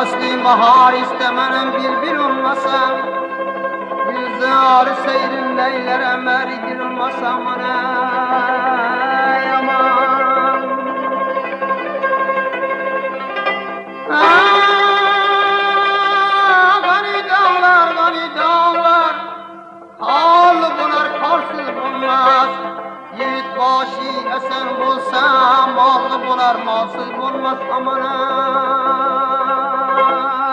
Asli bahar istemem bir bir olmasam Güzel seyrin leyler emer girmasam ne aman. Gani ah, dağlar, gani dağlar Hal bular, karsız bulmaz Yiğit başı esen bulsam Mal bular, malsız bulmaz aman ha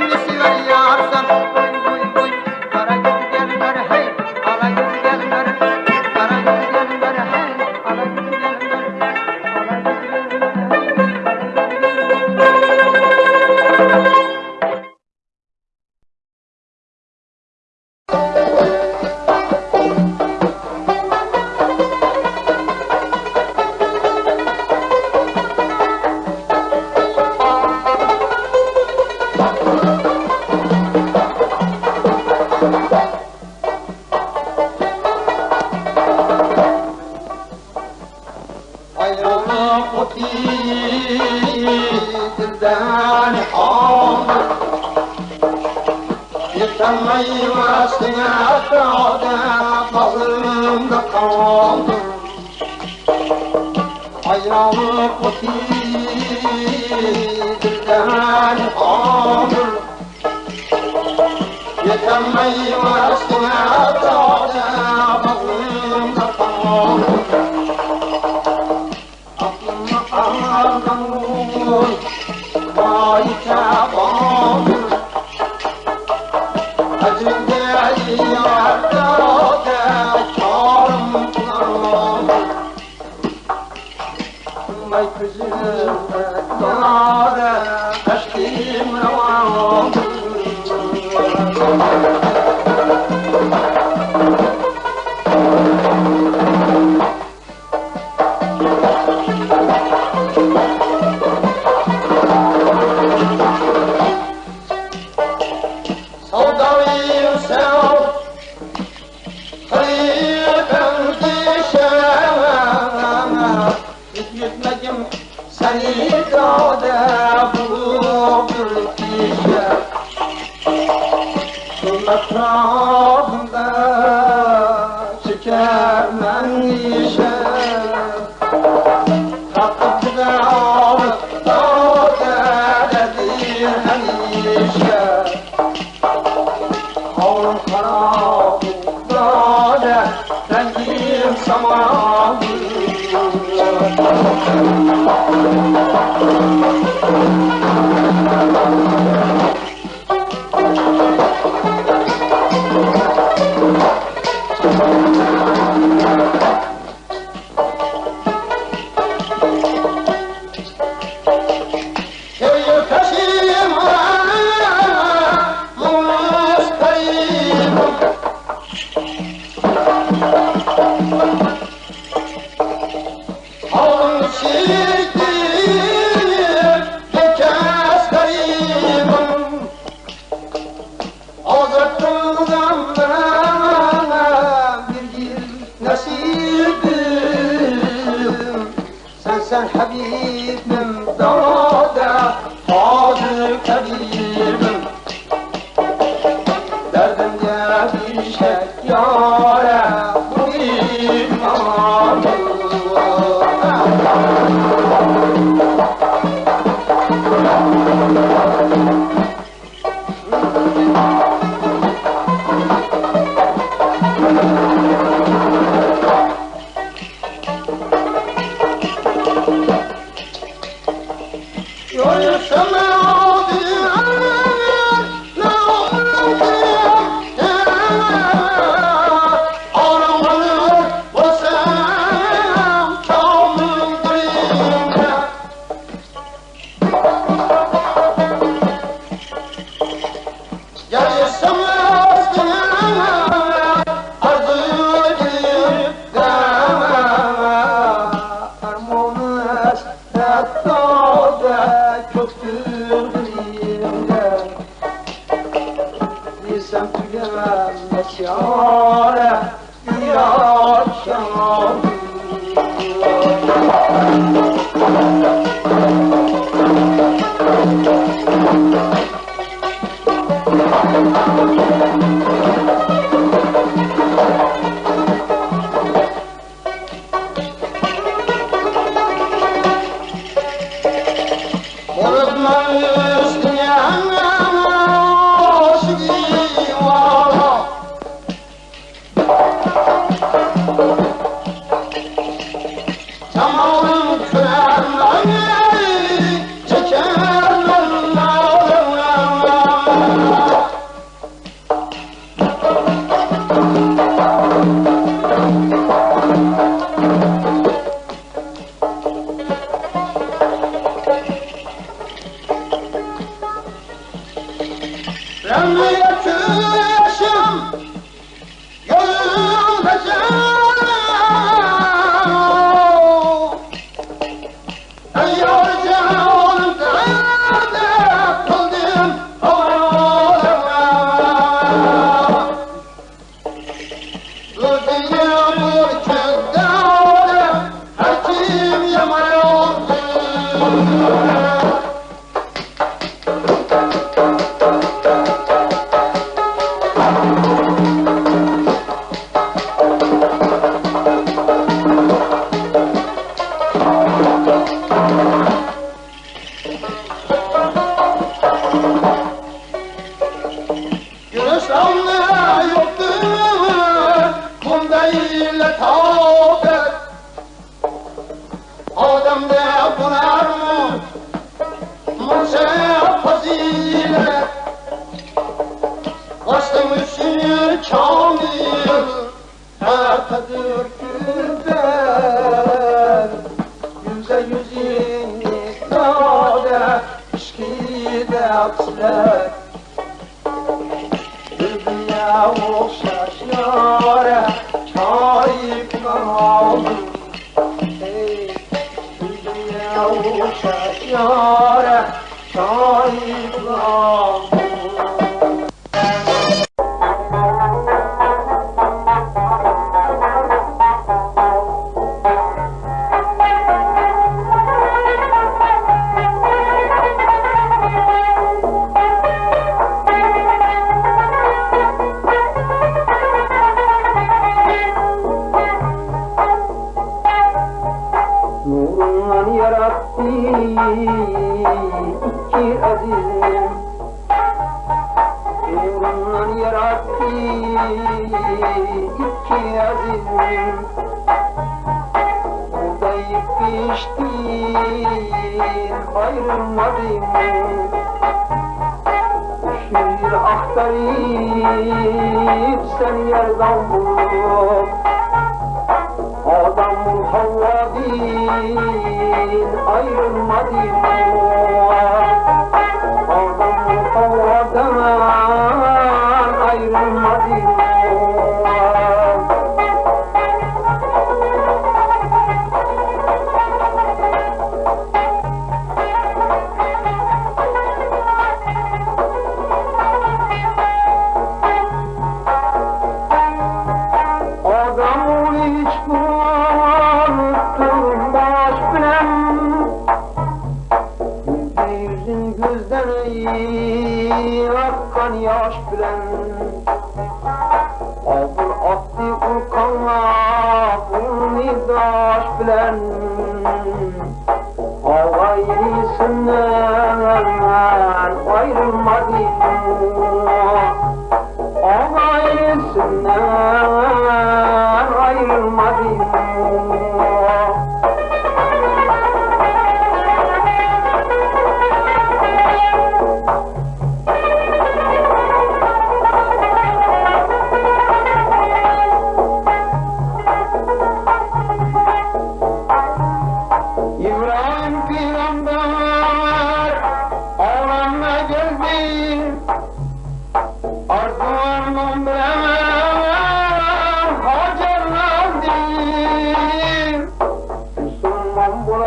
Sivaya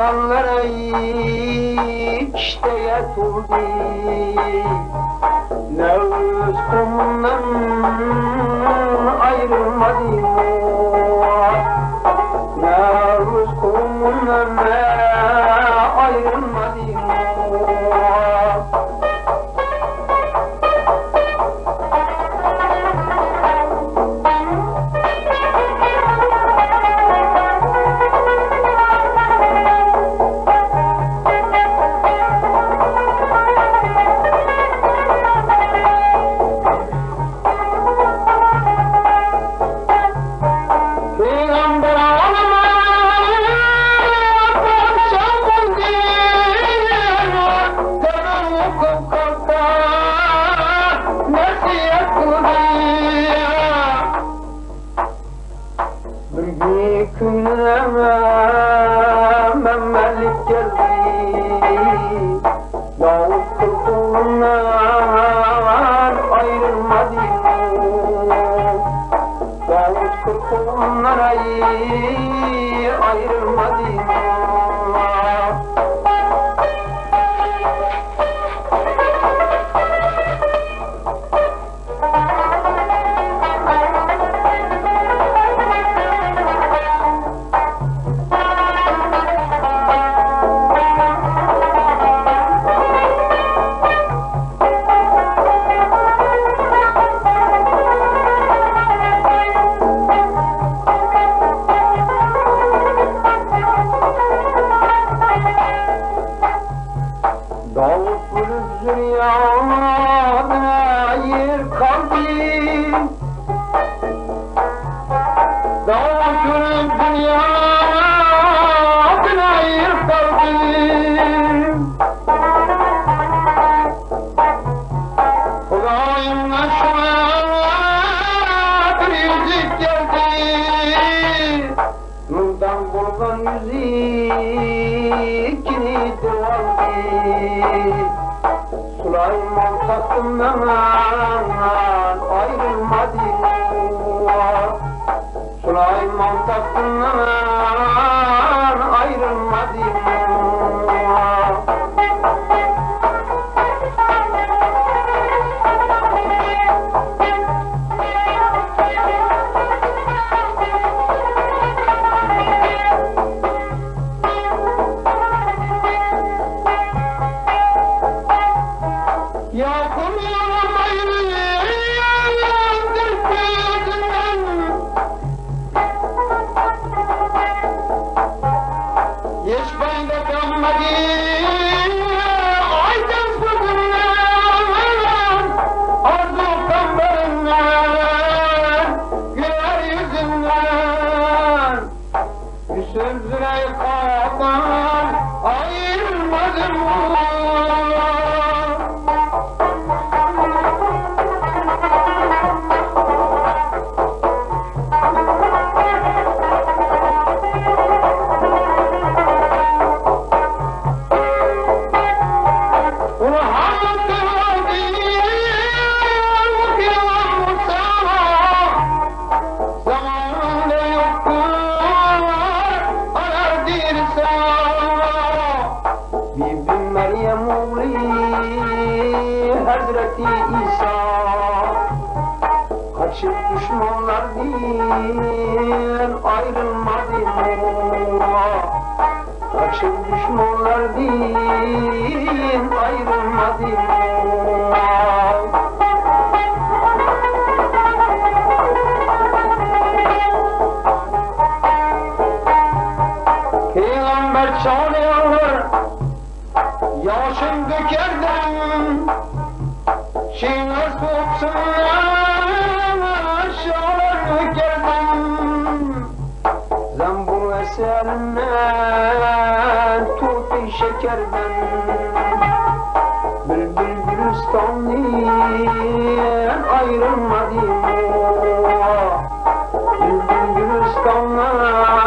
insanlara işte yatıldı Nevruz kumdan ayrılmadı Nevruz kumundan ayrılmadı Ay ayrılmadı. Çalan müzik kini divandı Süleyman Kasım'dan ayrılmadı. Süleyman Kasım'dan ayrılmadı. Zambur eserine tuti şekerden Bülbül Gülistan'dan ayrılmadım Bülbül Gülistan'dan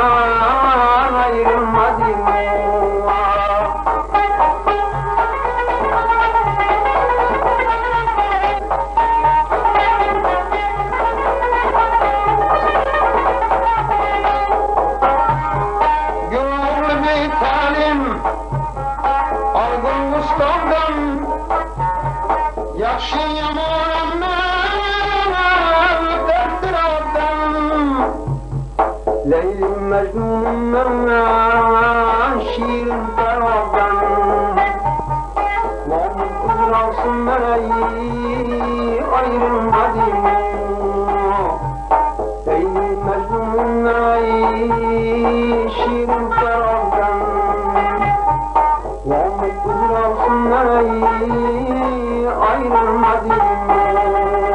i'm Madinah.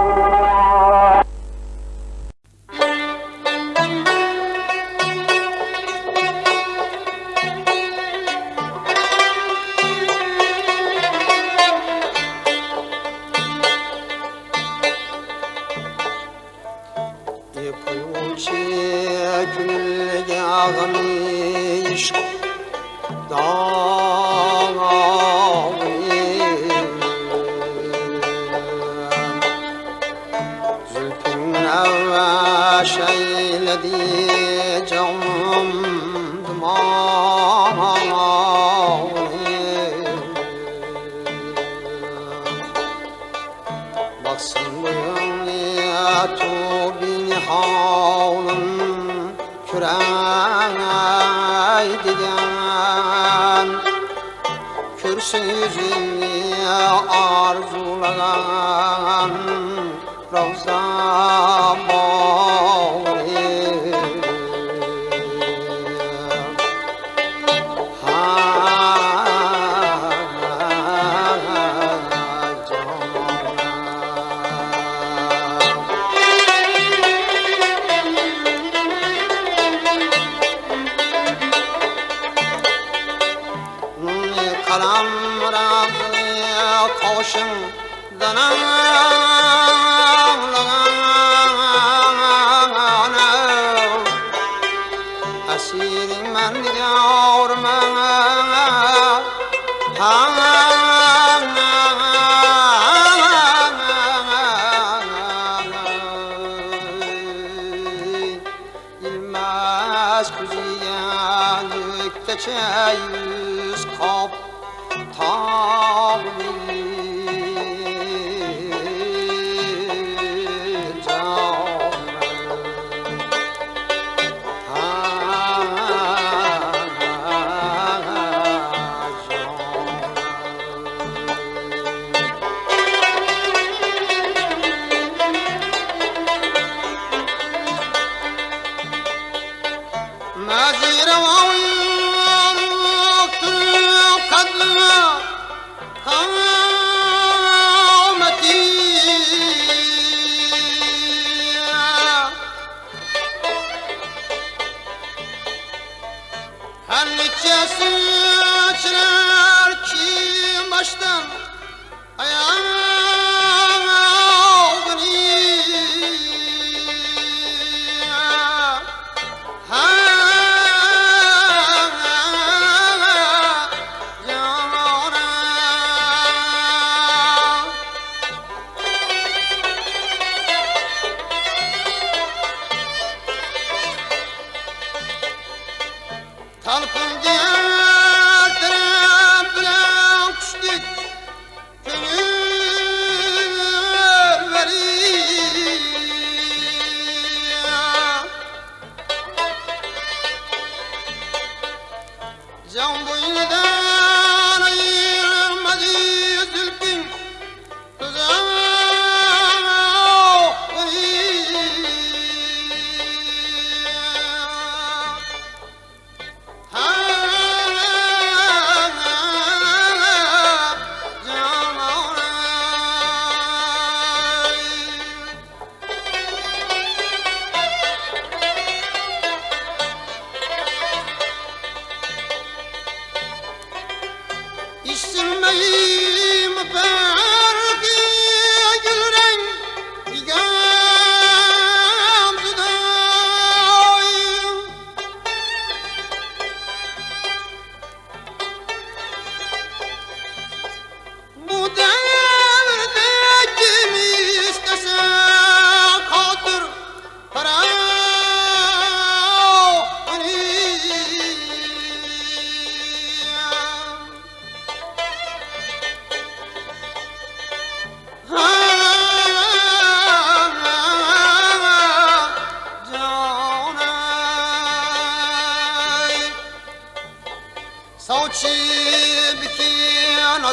Can boyuna da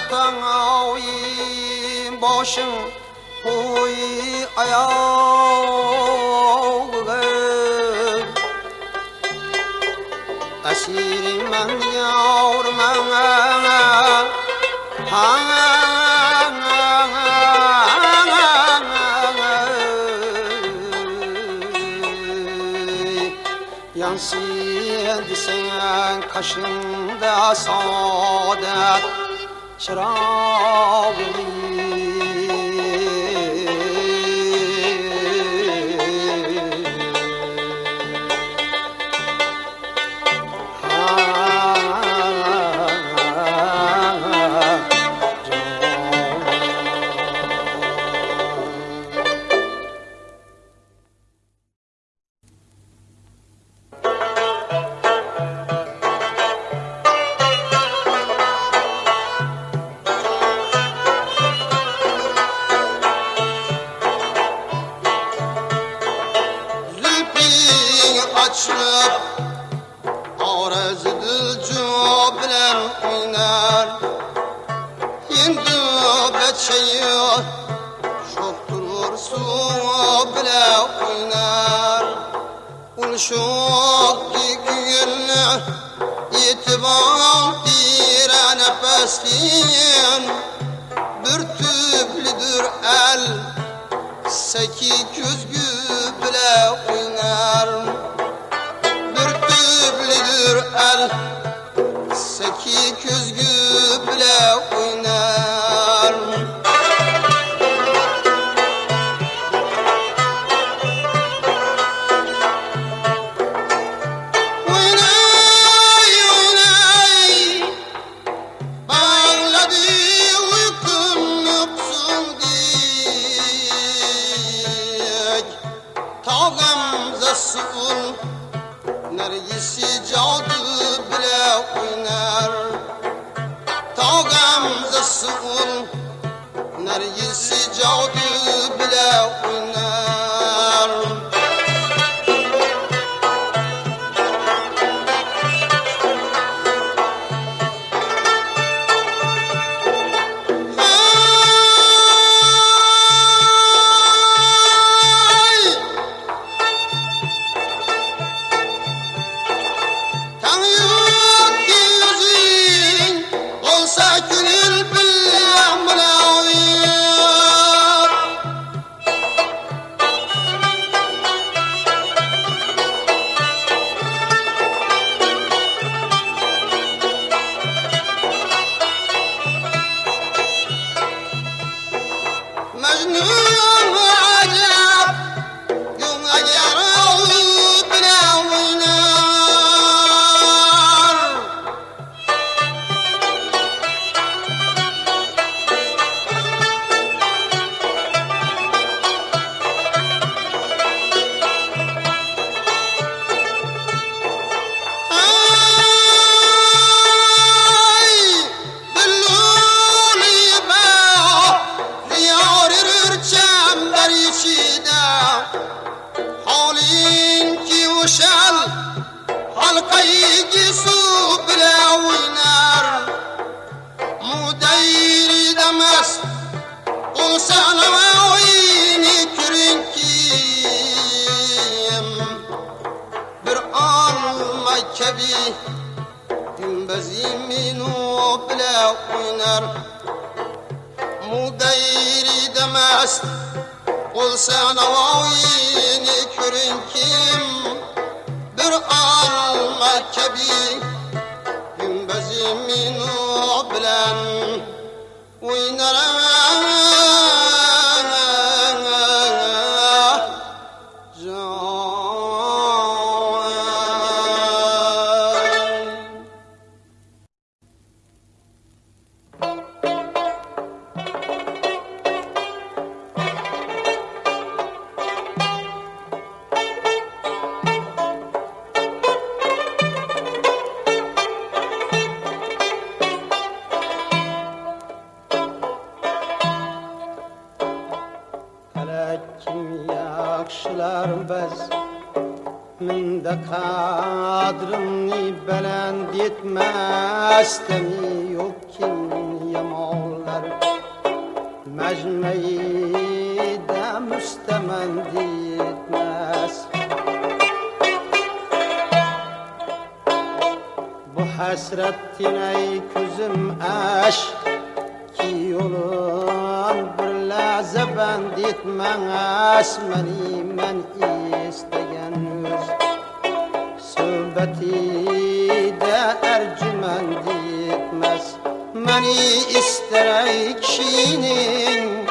yaqdan oyin boshing qo'y oyog'iga asiringman yorimman ha yansın desen kaşında saadet but Sarawi. ta gamzasun Nergisi cadı bile oynar. Ta gamzasun Nergisi cadı bile oynar. ister ekşinin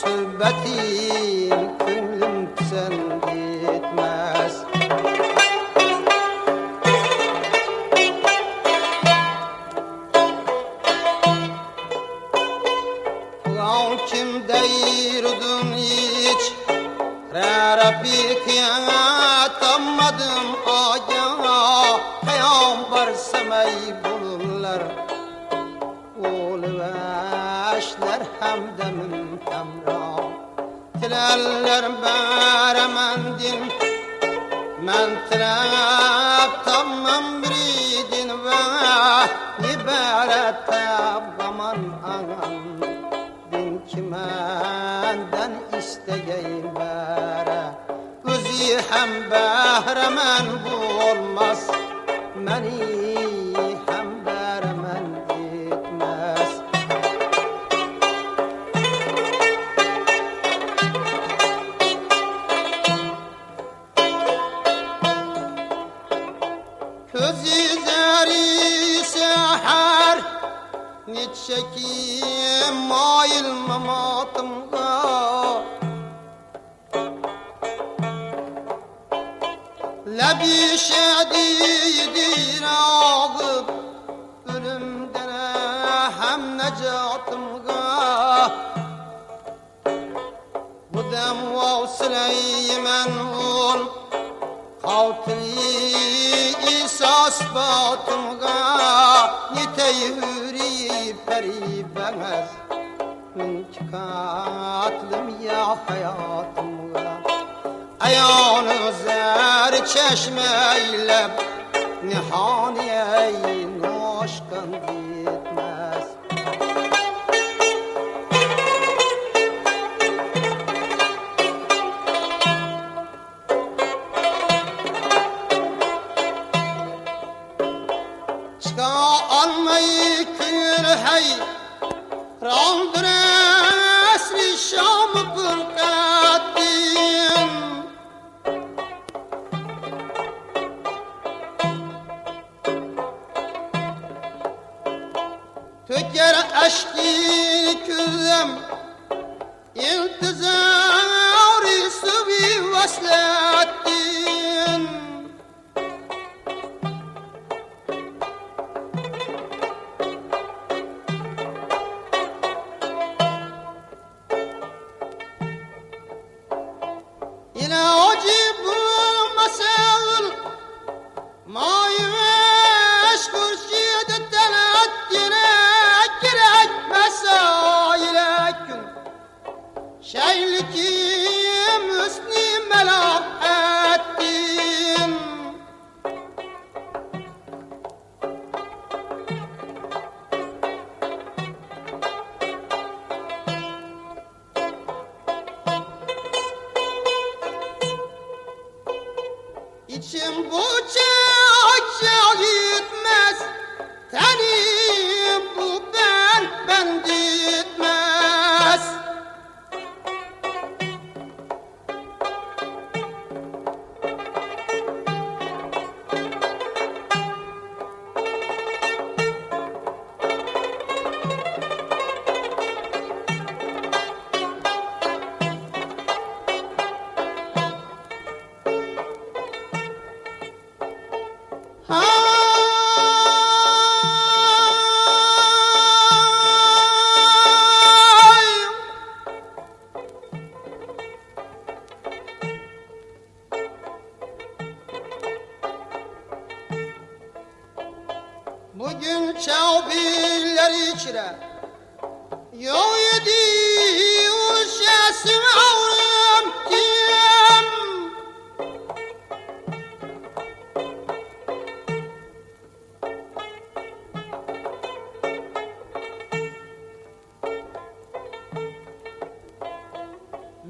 söhbeti. نتشكي مايل مماطم لا بيشادي يدير عظب ölümdene hem necatımga bu dem vav süleymen altını isas batımga Niteyi hüriyip peribemez ya hayatımga Ayağını zer çeşmeyle Nihaniyeyin در اصلی شام پر Danny!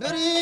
Biri